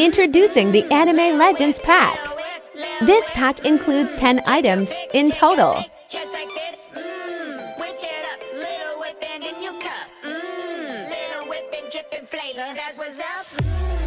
Introducing the Anime Legends Pack. This pack includes 10 items in total. That's what's up.